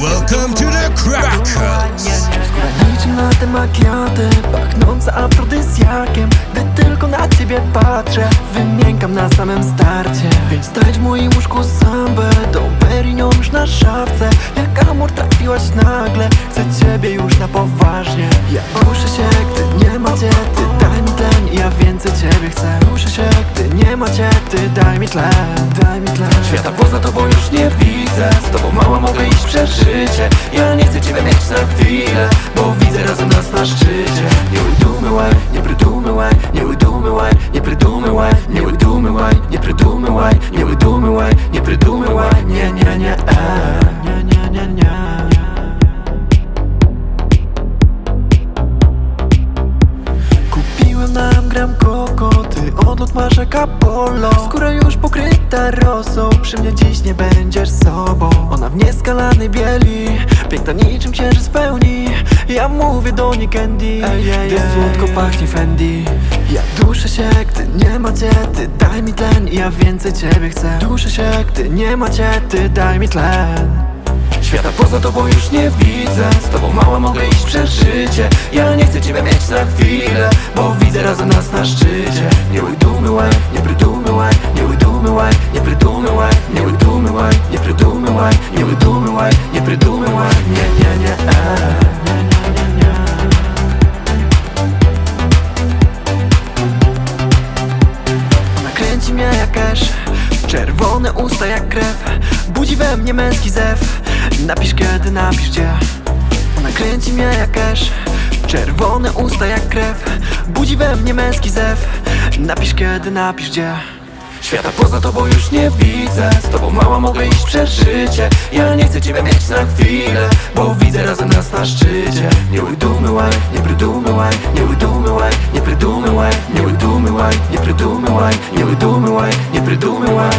Welcome to the Crackers! Skóra niczym na te makiaty Pachnąca afrodyzjakiem Gdy tylko na ciebie patrzę Wymiękam na samym starcie. Więc daj w moim łóżku sambę Tą perinią już na szafce. Jak amor trafiłaś nagle? Chcę ciebie już na poważnie. Ja ruszę się, gdy nie ma cię Ty daj mi i ja więcej ciebie chcę. Ruszę się, gdy nie ma cię Ty daj mi tlen, daj mi tlen Świata poza tobą już nie widzę Z tobą mała mogę iść przez życie. Ja nie chcę ciebie mieć na chwilę Bo widzę razem nas na szczycie. Nie udumywaj, nie prydumywaj Nie udumywaj, nie prydumywaj Nie udumywaj, nie prydumywaj Nie udumywaj, nie prydumywaj Nie, nie, nie, e. nie, nie, nie, nie. Kupiłem nam gram koko Ty odlot masz jak Apollo Skóra już pokryta rosą Przy mnie dziś nie będziesz sobą. Ona w nieskalanej bieli Piękna niczym księżyc pełni. Ja mówię do niej candy Gdy słodko pachnie Fendi. Ja duszę się, gdy nie ma cię Ty daj mi tlen. Ja więcej ciebie chcę. Duszę się, gdy nie ma cię Ty daj mi tlen. Świata poza tobą już nie widzę. Z tobą mała mogę iść przez życie. Ja nie chcę ciebie mieć na chwilę Bo widzę razem nas na szczycie. Nie udumywaj, e. nie, nie, nie, nie. Nakręci mnie Czerwone usta jak krew. Budzi we mnie męski zew. Napisz kiedy, napisz gdzie. Ona kręci mnie jak Czerwone usta jak krew. Budzi we mnie męski zew. Napisz kiedy, napisz gdzie Świata poza tobą już nie widzę. Z tobą mała mogę iść przez życie. Ja nie chcę ciebie mieć na chwilę Bo widzę razem nas na szczycie. Nie udumywaj, nie prydumywaj Nie udumywaj, nie prydumywaj Nie udumywaj, nie prydumywaj Nie udumywaj, nie prydumywaj